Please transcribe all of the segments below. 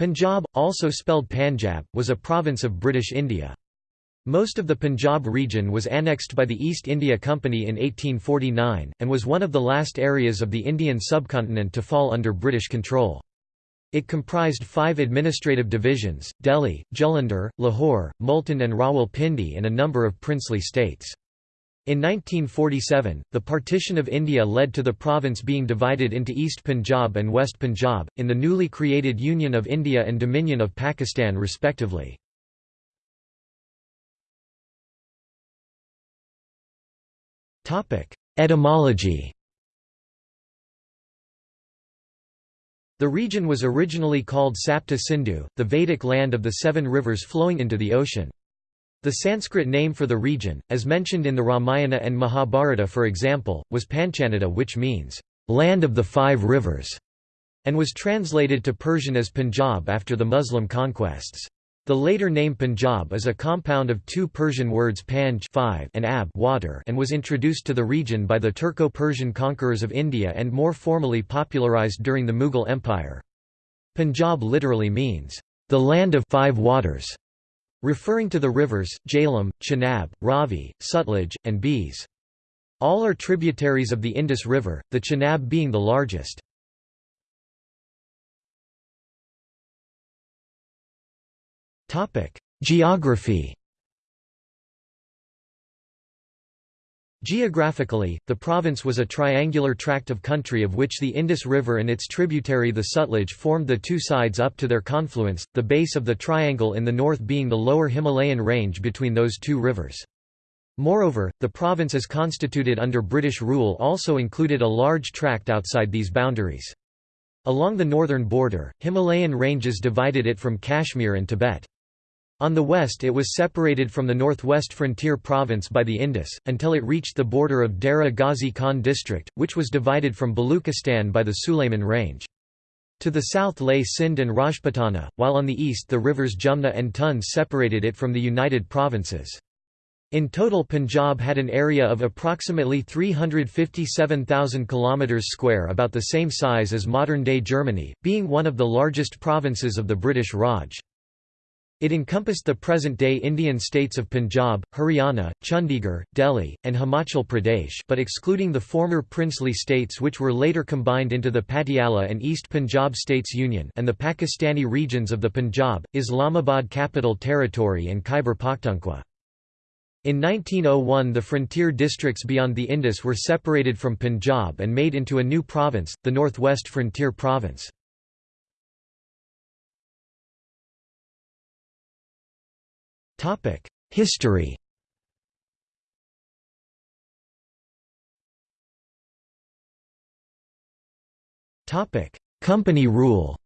Punjab, also spelled Panjab, was a province of British India. Most of the Punjab region was annexed by the East India Company in 1849, and was one of the last areas of the Indian subcontinent to fall under British control. It comprised five administrative divisions, Delhi, Jalandhar, Lahore, Multan and Rawalpindi and a number of princely states. In 1947, the partition of India led to the province being divided into East Punjab and West Punjab, in the newly created Union of India and Dominion of Pakistan respectively. Etymology The region was originally called Sapta Sindhu, the Vedic land of the seven rivers flowing into the ocean. The Sanskrit name for the region, as mentioned in the Ramayana and Mahabharata for example, was Panchanada which means, "...land of the five rivers", and was translated to Persian as Punjab after the Muslim conquests. The later name Punjab is a compound of two Persian words panj five and ab water and was introduced to the region by the Turco-Persian conquerors of India and more formally popularized during the Mughal Empire. Punjab literally means, "...the land of five waters", referring to the rivers, Jhelum, Chenab, Ravi, Sutlej, and Beas. All are tributaries of the Indus River, the Chenab being the largest. Geography Geographically, the province was a triangular tract of country of which the Indus River and its tributary the Sutlej formed the two sides up to their confluence, the base of the triangle in the north being the lower Himalayan range between those two rivers. Moreover, the province as constituted under British rule also included a large tract outside these boundaries. Along the northern border, Himalayan ranges divided it from Kashmir and Tibet. On the west it was separated from the northwest frontier province by the Indus, until it reached the border of Dera Ghazi Khan district, which was divided from Baluchistan by the Sulayman Range. To the south lay Sindh and Rajputana, while on the east the rivers Jumna and Tun separated it from the United Provinces. In total Punjab had an area of approximately 357,000 km square about the same size as modern-day Germany, being one of the largest provinces of the British Raj. It encompassed the present-day Indian states of Punjab, Haryana, Chandigarh, Delhi, and Himachal Pradesh but excluding the former princely states which were later combined into the Patiala and East Punjab States Union and the Pakistani regions of the Punjab, Islamabad Capital Territory and Khyber Pakhtunkhwa. In 1901 the frontier districts beyond the Indus were separated from Punjab and made into a new province, the Northwest Frontier Province. History Topic: Company rule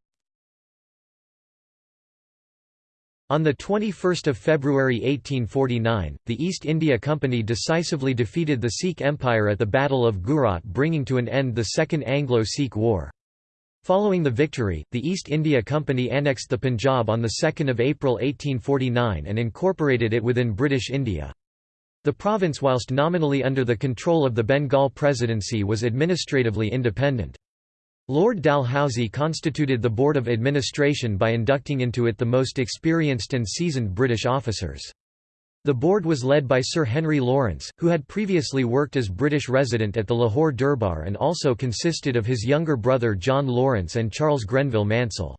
On 21 February 1849, the East India Company decisively defeated the Sikh Empire at the Battle of Gujrat bringing to an end the Second Anglo-Sikh War. Following the victory, the East India Company annexed the Punjab on 2 April 1849 and incorporated it within British India. The province whilst nominally under the control of the Bengal Presidency was administratively independent. Lord Dalhousie constituted the Board of Administration by inducting into it the most experienced and seasoned British officers. The board was led by Sir Henry Lawrence, who had previously worked as British resident at the Lahore Durbar and also consisted of his younger brother John Lawrence and Charles Grenville Mansell.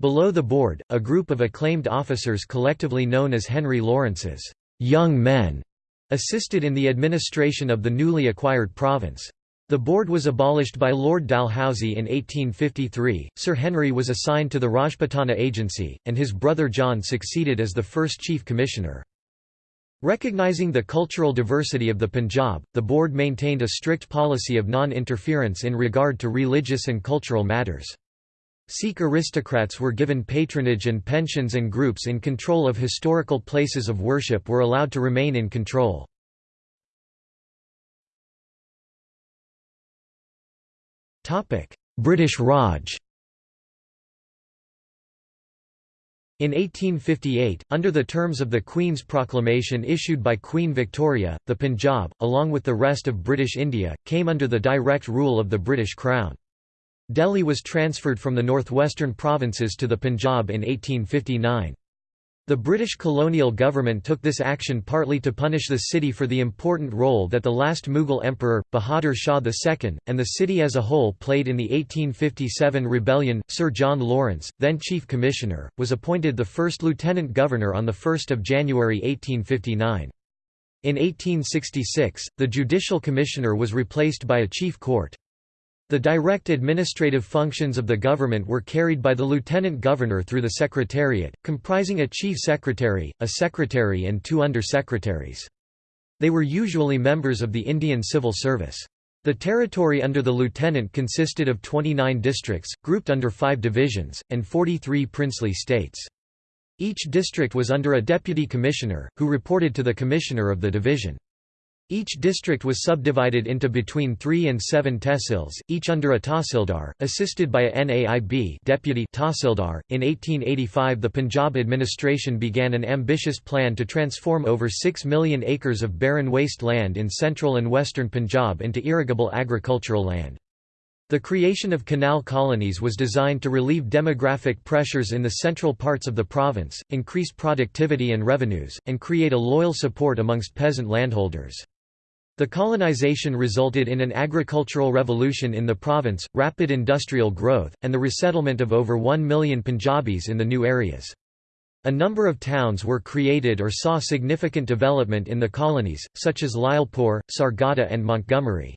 Below the board, a group of acclaimed officers collectively known as Henry Lawrence's young men assisted in the administration of the newly acquired province. The board was abolished by Lord Dalhousie in 1853, Sir Henry was assigned to the Rajputana Agency, and his brother John succeeded as the first Chief Commissioner. Recognizing the cultural diversity of the Punjab, the board maintained a strict policy of non-interference in regard to religious and cultural matters. Sikh aristocrats were given patronage and pensions and groups in control of historical places of worship were allowed to remain in control. British Raj In 1858, under the terms of the Queen's Proclamation issued by Queen Victoria, the Punjab, along with the rest of British India, came under the direct rule of the British Crown. Delhi was transferred from the northwestern provinces to the Punjab in 1859. The British colonial government took this action partly to punish the city for the important role that the last Mughal emperor, Bahadur Shah II, and the city as a whole played in the 1857 rebellion. Sir John Lawrence, then Chief Commissioner, was appointed the first Lieutenant Governor on 1 January 1859. In 1866, the Judicial Commissioner was replaced by a Chief Court. The direct administrative functions of the government were carried by the lieutenant governor through the secretariat, comprising a chief secretary, a secretary and two under-secretaries. They were usually members of the Indian civil service. The territory under the lieutenant consisted of 29 districts, grouped under five divisions, and 43 princely states. Each district was under a deputy commissioner, who reported to the commissioner of the division. Each district was subdivided into between three and seven tehsils, each under a tahsildar, assisted by a Naib deputy tahsildar. .In 1885 the Punjab administration began an ambitious plan to transform over 6 million acres of barren waste land in central and western Punjab into irrigable agricultural land. The creation of canal colonies was designed to relieve demographic pressures in the central parts of the province, increase productivity and revenues, and create a loyal support amongst peasant landholders. The colonization resulted in an agricultural revolution in the province, rapid industrial growth, and the resettlement of over 1 million Punjabis in the new areas. A number of towns were created or saw significant development in the colonies, such as Lyallpur, Sargodha and Montgomery.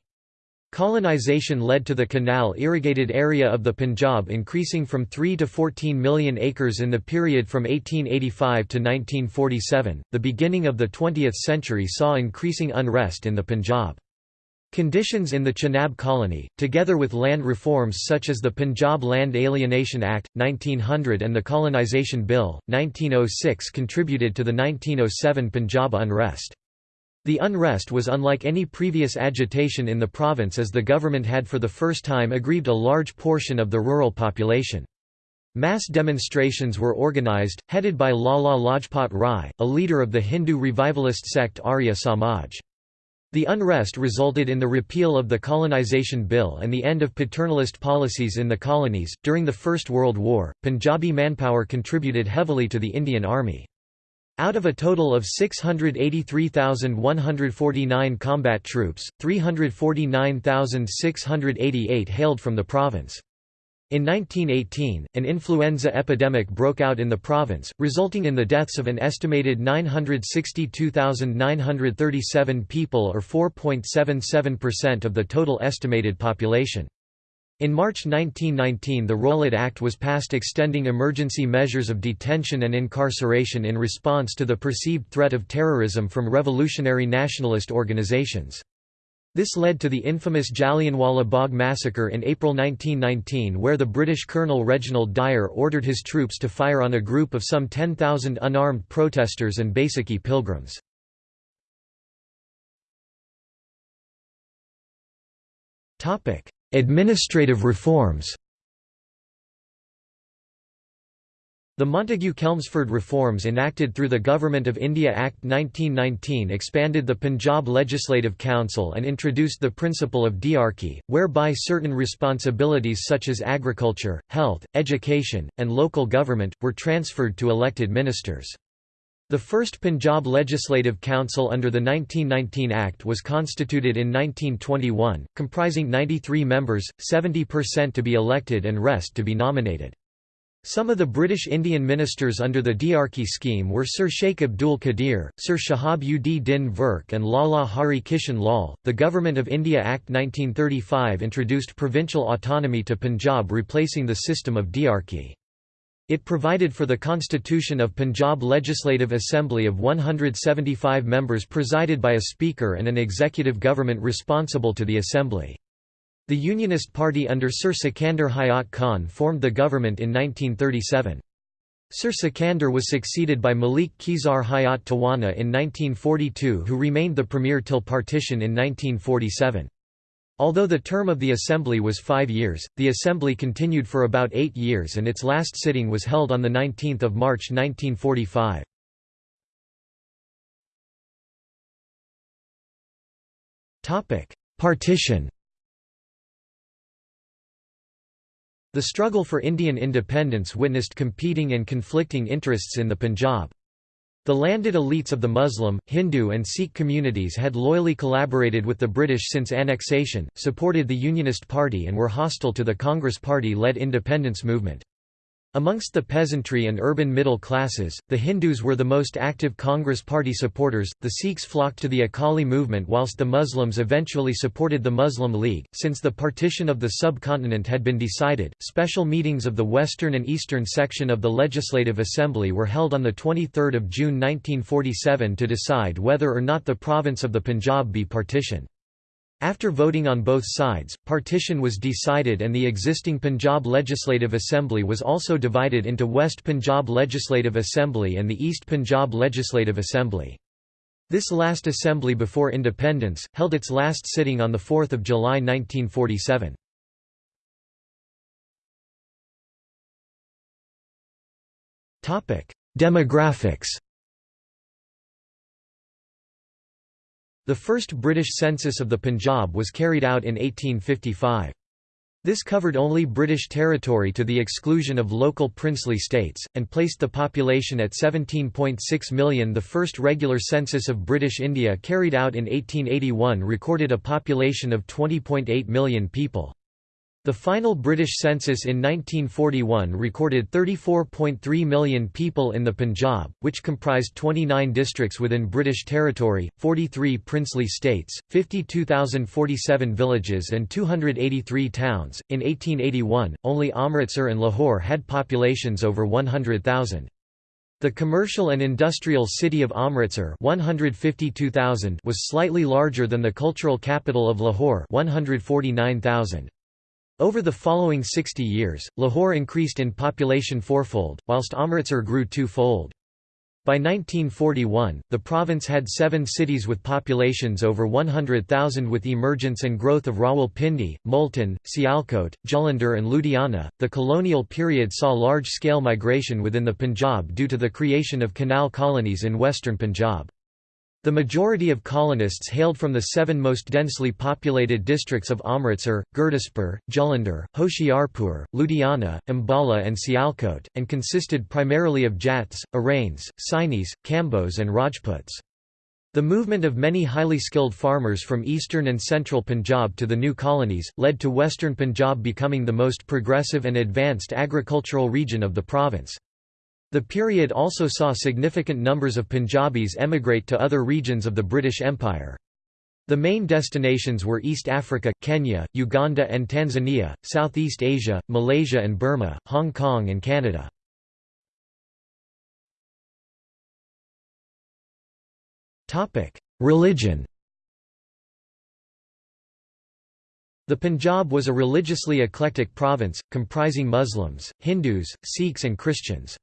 Colonization led to the canal-irrigated area of the Punjab increasing from 3 to 14 million acres in the period from 1885 to 1947. The beginning of the 20th century saw increasing unrest in the Punjab. Conditions in the Chenab colony, together with land reforms such as the Punjab Land Alienation Act, 1900 and the Colonisation Bill, 1906 contributed to the 1907 Punjab unrest. The unrest was unlike any previous agitation in the province as the government had for the first time aggrieved a large portion of the rural population. Mass demonstrations were organized, headed by Lala Lajpat Rai, a leader of the Hindu revivalist sect Arya Samaj. The unrest resulted in the repeal of the colonization bill and the end of paternalist policies in the colonies. During the First World War, Punjabi manpower contributed heavily to the Indian Army. Out of a total of 683,149 combat troops, 349,688 hailed from the province. In 1918, an influenza epidemic broke out in the province, resulting in the deaths of an estimated 962,937 people or 4.77% of the total estimated population. In March 1919 the Rowlatt Act was passed extending emergency measures of detention and incarceration in response to the perceived threat of terrorism from revolutionary nationalist organizations. This led to the infamous Jallianwala Bagh massacre in April 1919 where the British Colonel Reginald Dyer ordered his troops to fire on a group of some 10,000 unarmed protesters and Baisakhi pilgrims. Administrative reforms The Montagu-Chelmsford reforms enacted through the Government of India Act 1919 expanded the Punjab Legislative Council and introduced the principle of diarchy, whereby certain responsibilities such as agriculture, health, education, and local government, were transferred to elected ministers. The first Punjab Legislative Council under the 1919 Act was constituted in 1921, comprising 93 members, 70% to be elected and rest to be nominated. Some of the British Indian ministers under the Diarchy scheme were Sir Sheikh Abdul Qadir, Sir Shahab ud Din Virk, and Lala Hari Kishan Lal. The Government of India Act 1935 introduced provincial autonomy to Punjab, replacing the system of Diarchy. It provided for the constitution of Punjab Legislative Assembly of 175 members presided by a speaker and an executive government responsible to the assembly. The Unionist Party under Sir Sikandar Hayat Khan formed the government in 1937. Sir Sikandar was succeeded by Malik Khizar Hayat Tawana in 1942 who remained the premier till partition in 1947. Although the term of the Assembly was five years, the Assembly continued for about eight years and its last sitting was held on 19 March 1945. Partition The struggle for Indian independence witnessed competing and conflicting interests in the Punjab. The landed elites of the Muslim, Hindu and Sikh communities had loyally collaborated with the British since annexation, supported the Unionist Party and were hostile to the Congress Party-led independence movement. Amongst the peasantry and urban middle classes, the Hindus were the most active Congress Party supporters, the Sikhs flocked to the Akali movement whilst the Muslims eventually supported the Muslim League. Since the partition of the subcontinent had been decided, special meetings of the western and eastern section of the Legislative Assembly were held on 23 June 1947 to decide whether or not the province of the Punjab be partitioned. After voting on both sides, partition was decided and the existing Punjab Legislative Assembly was also divided into West Punjab Legislative Assembly and the East Punjab Legislative Assembly. This last assembly before independence, held its last sitting on 4 July 1947. Demographics The first British census of the Punjab was carried out in 1855. This covered only British territory to the exclusion of local princely states, and placed the population at 17.6 million. The first regular census of British India carried out in 1881 recorded a population of 20.8 million people. The final British census in 1941 recorded 34.3 million people in the Punjab, which comprised 29 districts within British territory, 43 princely states, 52,047 villages, and 283 towns. In 1881, only Amritsar and Lahore had populations over 100,000. The commercial and industrial city of Amritsar 152,000 was slightly larger than the cultural capital of Lahore 149,000. Over the following 60 years, Lahore increased in population fourfold, whilst Amritsar grew twofold. By 1941, the province had seven cities with populations over 100,000 with emergence and growth of Rawalpindi, Multan, Sialkot, Jalandhar and Ludhiana. The colonial period saw large-scale migration within the Punjab due to the creation of canal colonies in western Punjab. The majority of colonists hailed from the seven most densely populated districts of Amritsar, Gurdaspur, Jalandhar, Hoshiarpur, Ludhiana, Ambala and Sialkot, and consisted primarily of Jats, Arains, Sainis, Kambos and Rajputs. The movement of many highly skilled farmers from eastern and central Punjab to the new colonies, led to western Punjab becoming the most progressive and advanced agricultural region of the province. The period also saw significant numbers of Punjabis emigrate to other regions of the British Empire. The main destinations were East Africa, Kenya, Uganda and Tanzania, Southeast Asia, Malaysia and Burma, Hong Kong and Canada. Religion The Punjab was a religiously eclectic province, comprising Muslims, Hindus, Sikhs and Christians.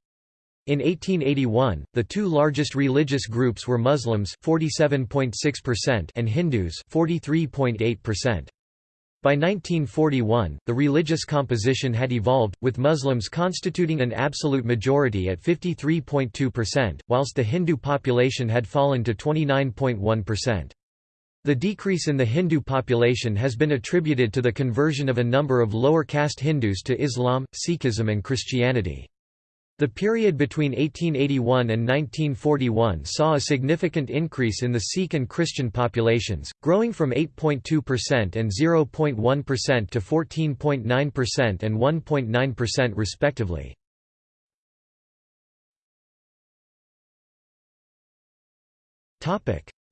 In 1881, the two largest religious groups were Muslims 47.6% and Hindus 43.8%. By 1941, the religious composition had evolved, with Muslims constituting an absolute majority at 53.2%, whilst the Hindu population had fallen to 29.1%. The decrease in the Hindu population has been attributed to the conversion of a number of lower caste Hindus to Islam, Sikhism and Christianity. The period between 1881 and 1941 saw a significant increase in the Sikh and Christian populations, growing from 8.2% and 0.1% to 14.9% and 1.9% respectively.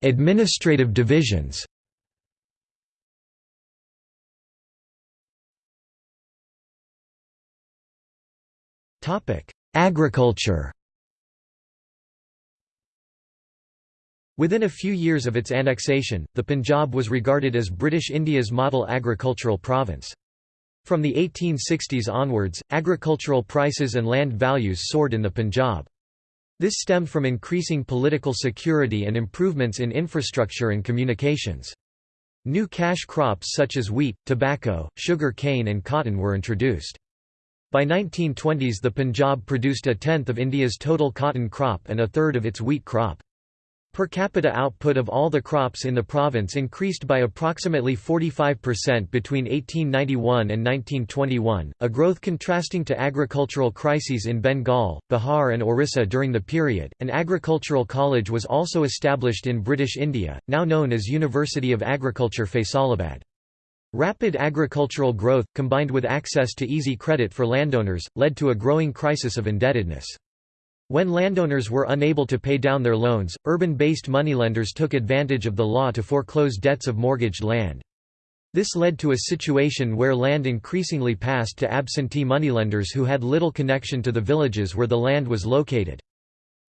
Administrative divisions Topic Agriculture Within a few years of its annexation, the Punjab was regarded as British India's model agricultural province. From the 1860s onwards, agricultural prices and land values soared in the Punjab. This stemmed from increasing political security and improvements in infrastructure and communications. New cash crops such as wheat, tobacco, sugar cane and cotton were introduced. By 1920s the Punjab produced a tenth of India's total cotton crop and a third of its wheat crop. Per capita output of all the crops in the province increased by approximately 45% between 1891 and 1921, a growth contrasting to agricultural crises in Bengal, Bihar, and Orissa during the period. An agricultural college was also established in British India, now known as University of Agriculture Faisalabad. Rapid agricultural growth, combined with access to easy credit for landowners, led to a growing crisis of indebtedness. When landowners were unable to pay down their loans, urban-based moneylenders took advantage of the law to foreclose debts of mortgaged land. This led to a situation where land increasingly passed to absentee moneylenders who had little connection to the villages where the land was located.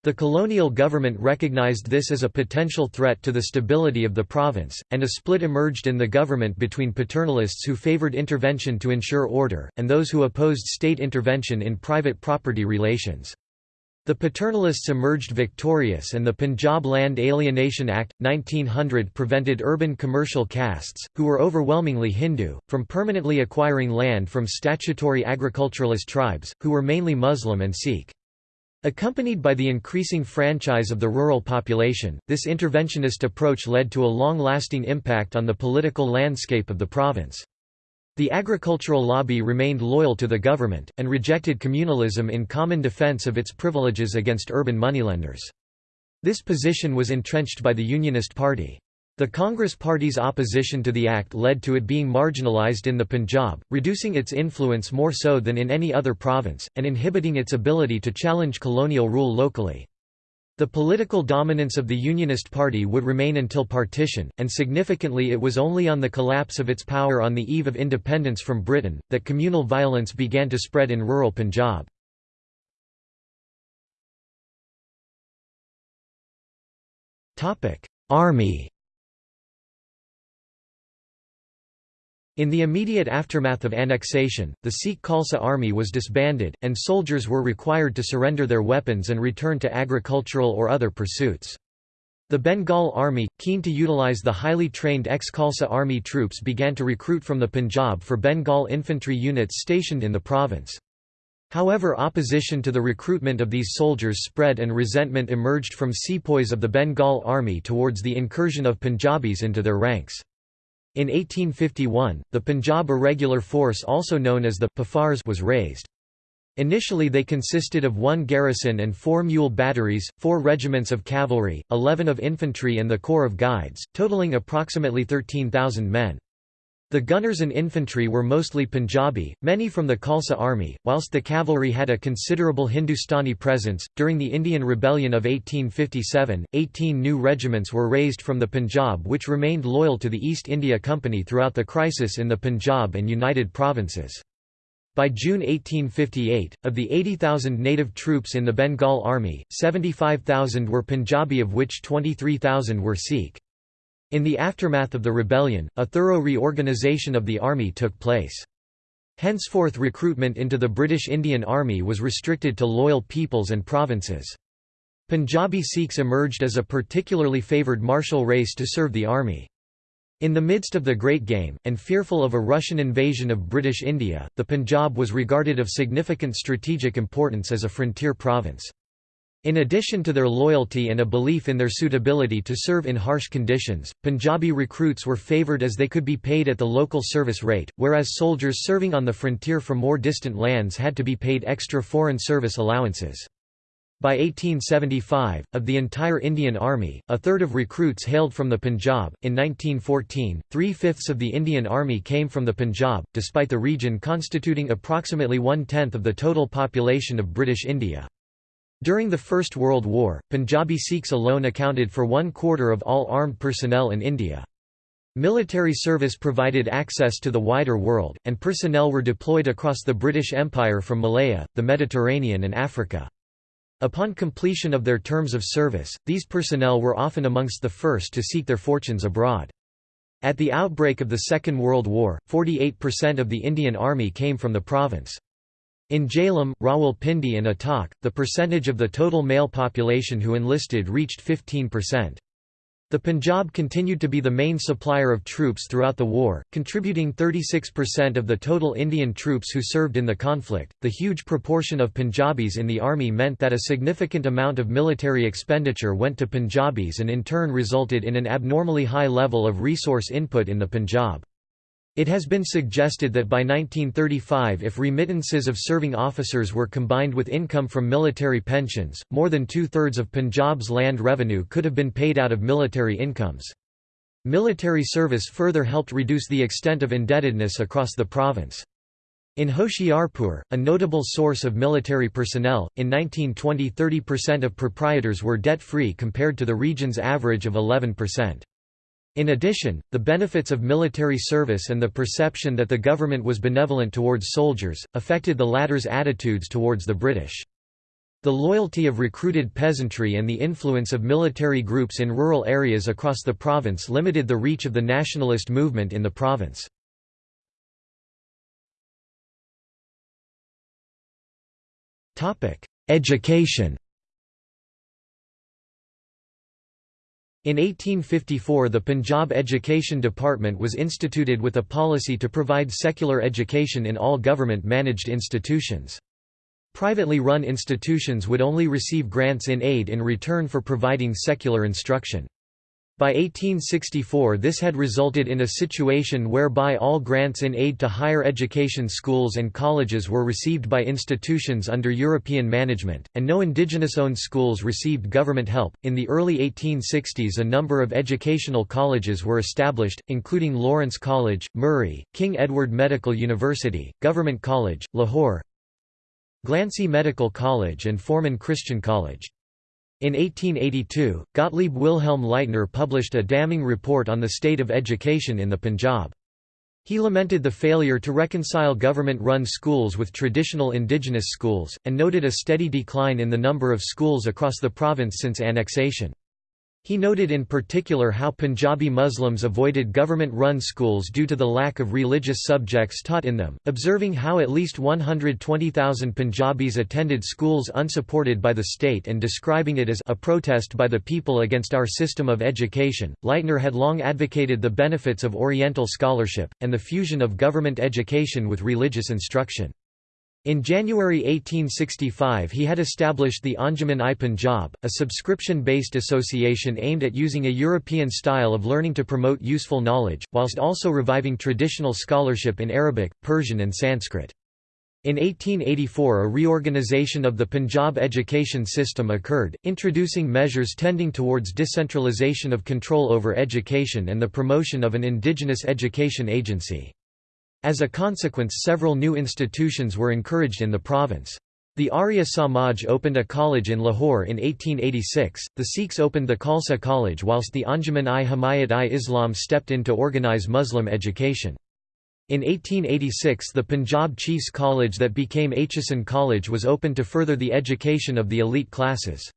The colonial government recognized this as a potential threat to the stability of the province, and a split emerged in the government between paternalists who favored intervention to ensure order, and those who opposed state intervention in private property relations. The paternalists emerged victorious and the Punjab Land Alienation Act, 1900 prevented urban commercial castes, who were overwhelmingly Hindu, from permanently acquiring land from statutory agriculturalist tribes, who were mainly Muslim and Sikh. Accompanied by the increasing franchise of the rural population, this interventionist approach led to a long-lasting impact on the political landscape of the province. The agricultural lobby remained loyal to the government, and rejected communalism in common defense of its privileges against urban moneylenders. This position was entrenched by the Unionist Party. The Congress Party's opposition to the act led to it being marginalized in the Punjab, reducing its influence more so than in any other province, and inhibiting its ability to challenge colonial rule locally. The political dominance of the Unionist Party would remain until partition, and significantly it was only on the collapse of its power on the eve of independence from Britain, that communal violence began to spread in rural Punjab. Army In the immediate aftermath of annexation, the Sikh Khalsa army was disbanded, and soldiers were required to surrender their weapons and return to agricultural or other pursuits. The Bengal army, keen to utilize the highly trained ex-Khalsa army troops began to recruit from the Punjab for Bengal infantry units stationed in the province. However opposition to the recruitment of these soldiers spread and resentment emerged from sepoys of the Bengal army towards the incursion of Punjabis into their ranks. In 1851, the Punjab Irregular Force also known as the Piffers was raised. Initially they consisted of one garrison and four mule batteries, four regiments of cavalry, eleven of infantry and the Corps of Guides, totaling approximately 13,000 men. The gunners and infantry were mostly Punjabi, many from the Khalsa army, whilst the cavalry had a considerable Hindustani presence. During the Indian Rebellion of 1857, 18 new regiments were raised from the Punjab which remained loyal to the East India Company throughout the crisis in the Punjab and United Provinces. By June 1858, of the 80,000 native troops in the Bengal Army, 75,000 were Punjabi of which 23,000 were Sikh. In the aftermath of the rebellion, a thorough reorganisation of the army took place. Henceforth recruitment into the British Indian Army was restricted to loyal peoples and provinces. Punjabi Sikhs emerged as a particularly favoured martial race to serve the army. In the midst of the Great Game, and fearful of a Russian invasion of British India, the Punjab was regarded of significant strategic importance as a frontier province. In addition to their loyalty and a belief in their suitability to serve in harsh conditions, Punjabi recruits were favoured as they could be paid at the local service rate, whereas soldiers serving on the frontier from more distant lands had to be paid extra foreign service allowances. By 1875, of the entire Indian Army, a third of recruits hailed from the Punjab. In 1914, three fifths of the Indian Army came from the Punjab, despite the region constituting approximately one tenth of the total population of British India. During the First World War, Punjabi Sikhs alone accounted for one quarter of all armed personnel in India. Military service provided access to the wider world, and personnel were deployed across the British Empire from Malaya, the Mediterranean and Africa. Upon completion of their terms of service, these personnel were often amongst the first to seek their fortunes abroad. At the outbreak of the Second World War, 48% of the Indian Army came from the province. In Jhelum, Rawalpindi and Attock, the percentage of the total male population who enlisted reached 15%. The Punjab continued to be the main supplier of troops throughout the war, contributing 36% of the total Indian troops who served in the conflict. The huge proportion of Punjabis in the army meant that a significant amount of military expenditure went to Punjabis and in turn resulted in an abnormally high level of resource input in the Punjab. It has been suggested that by 1935 if remittances of serving officers were combined with income from military pensions, more than two-thirds of Punjab's land revenue could have been paid out of military incomes. Military service further helped reduce the extent of indebtedness across the province. In Hoshiarpur, a notable source of military personnel, in 1920 30% of proprietors were debt-free compared to the region's average of 11%. In addition, the benefits of military service and the perception that the government was benevolent towards soldiers, affected the latter's attitudes towards the British. The loyalty of recruited peasantry and the influence of military groups in rural areas across the province limited the reach of the nationalist movement in the province. Education In 1854 the Punjab Education Department was instituted with a policy to provide secular education in all government-managed institutions. Privately run institutions would only receive grants in aid in return for providing secular instruction. By 1864 this had resulted in a situation whereby all grants in aid to higher education schools and colleges were received by institutions under European management, and no indigenous-owned schools received government help. In the early 1860s a number of educational colleges were established, including Lawrence College, Murree, King Edward Medical University, Government College, Lahore, Glancy Medical College and Forman Christian College. In 1882, Gottlieb Wilhelm Leitner published a damning report on the state of education in the Punjab. He lamented the failure to reconcile government-run schools with traditional indigenous schools, and noted a steady decline in the number of schools across the province since annexation. He noted in particular how Punjabi Muslims avoided government-run schools due to the lack of religious subjects taught in them, observing how at least 120,000 Punjabis attended schools unsupported by the state and describing it as a protest by the people against our system of education. Leitner had long advocated the benefits of Oriental scholarship, and the fusion of government education with religious instruction. In January 1865 he had established the Anjuman-i Punjab, a subscription-based association aimed at using a European style of learning to promote useful knowledge, whilst also reviving traditional scholarship in Arabic, Persian and Sanskrit. In 1884 a reorganization of the Punjab education system occurred, introducing measures tending towards decentralization of control over education and the promotion of an indigenous education agency. As a consequence several new institutions were encouraged in the province. The Arya Samaj opened a college in Lahore in 1886, the Sikhs opened the Khalsa College whilst the Anjuman-i Himayat-i-Islam stepped in to organize Muslim education. In 1886 the Punjab Chiefs College that became Aitchison College was opened to further the education of the elite classes.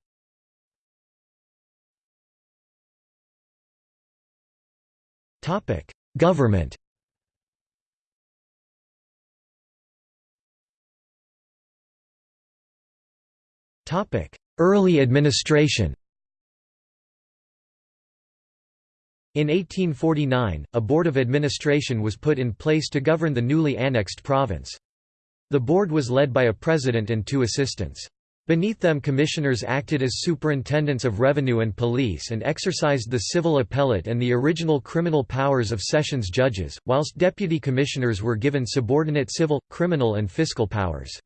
Government Early administration In 1849, a board of administration was put in place to govern the newly annexed province. The board was led by a president and two assistants. Beneath them commissioners acted as superintendents of revenue and police and exercised the civil appellate and the original criminal powers of sessions judges, whilst deputy commissioners were given subordinate civil, criminal and fiscal powers.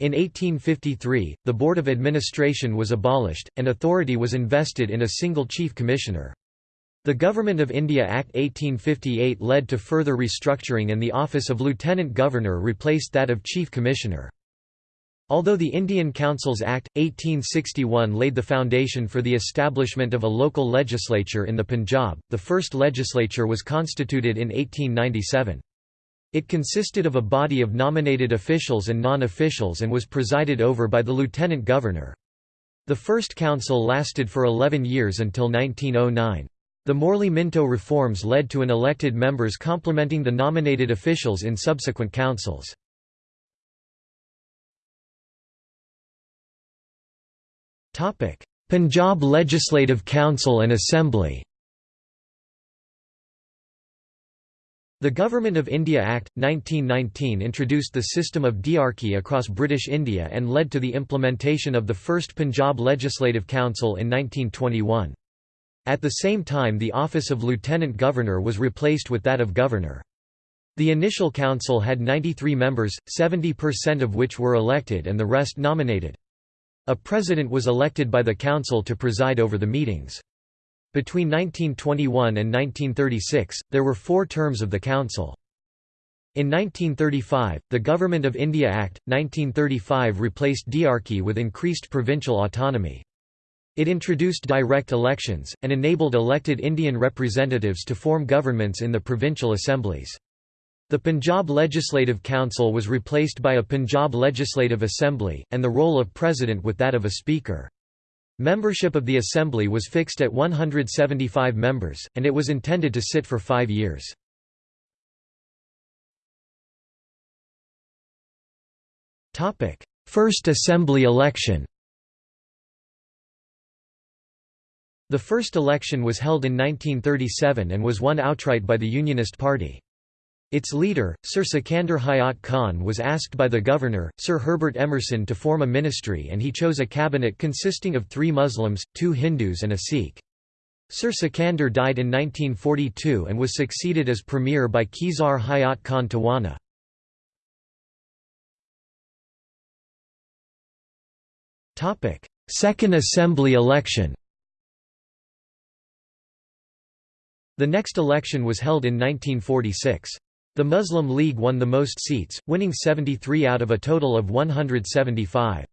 In 1853, the Board of Administration was abolished, and authority was invested in a single Chief Commissioner. The Government of India Act 1858 led to further restructuring and the office of Lieutenant Governor replaced that of Chief Commissioner. Although the Indian Councils Act, 1861 laid the foundation for the establishment of a local legislature in the Punjab, the first legislature was constituted in 1897. It consisted of a body of nominated officials and non-officials and was presided over by the lieutenant governor. The first council lasted for 11 years until 1909. The Morley-Minto reforms led to an elected members complementing the nominated officials in subsequent councils. Punjab Legislative Council and Assembly The Government of India Act, 1919 introduced the system of diarchy across British India and led to the implementation of the first Punjab Legislative Council in 1921. At the same time the office of Lieutenant Governor was replaced with that of Governor. The initial council had 93 members, 70% of which were elected and the rest nominated. A president was elected by the council to preside over the meetings. Between 1921 and 1936, there were four terms of the council. In 1935, the Government of India Act, 1935 replaced diarchy with increased provincial autonomy. It introduced direct elections, and enabled elected Indian representatives to form governments in the provincial assemblies. The Punjab Legislative Council was replaced by a Punjab Legislative Assembly, and the role of president with that of a speaker. Membership of the Assembly was fixed at 175 members, and it was intended to sit for five years. First Assembly election The first election was held in 1937 and was won outright by the Unionist Party. Its leader, Sir Sikandar Hayat Khan was asked by the governor, Sir Herbert Emerson to form a ministry and he chose a cabinet consisting of three Muslims, two Hindus and a Sikh. Sir Sikandar died in 1942 and was succeeded as premier by Khizar Hayat Khan Tawana. Second Assembly election The next election was held in 1946. The Muslim League won the most seats, winning 73 out of a total of 175.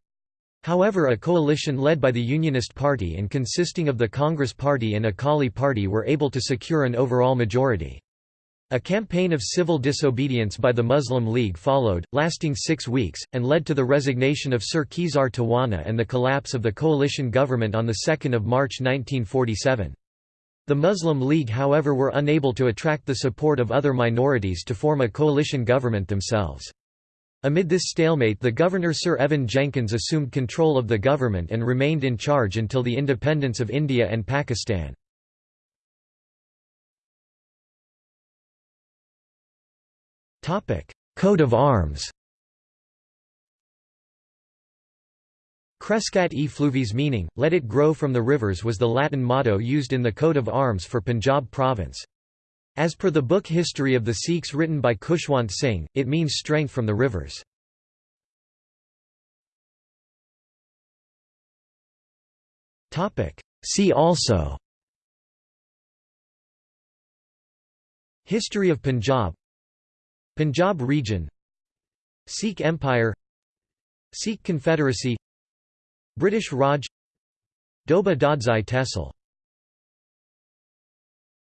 However a coalition led by the Unionist Party and consisting of the Congress Party and Akali Party were able to secure an overall majority. A campaign of civil disobedience by the Muslim League followed, lasting six weeks, and led to the resignation of Sir Khizar Tawana and the collapse of the coalition government on 2 March 1947. The Muslim League however were unable to attract the support of other minorities to form a coalition government themselves. Amid this stalemate the governor Sir Evan Jenkins assumed control of the government and remained in charge until the independence of India and Pakistan. Coat of arms Crescat e fluviis meaning, let it grow from the rivers was the Latin motto used in the coat of arms for Punjab province. As per the book History of the Sikhs written by Khushwant Singh, it means strength from the rivers. See also History of Punjab Punjab region Sikh Empire Sikh Confederacy British Raj Doba Dadzai Tehsil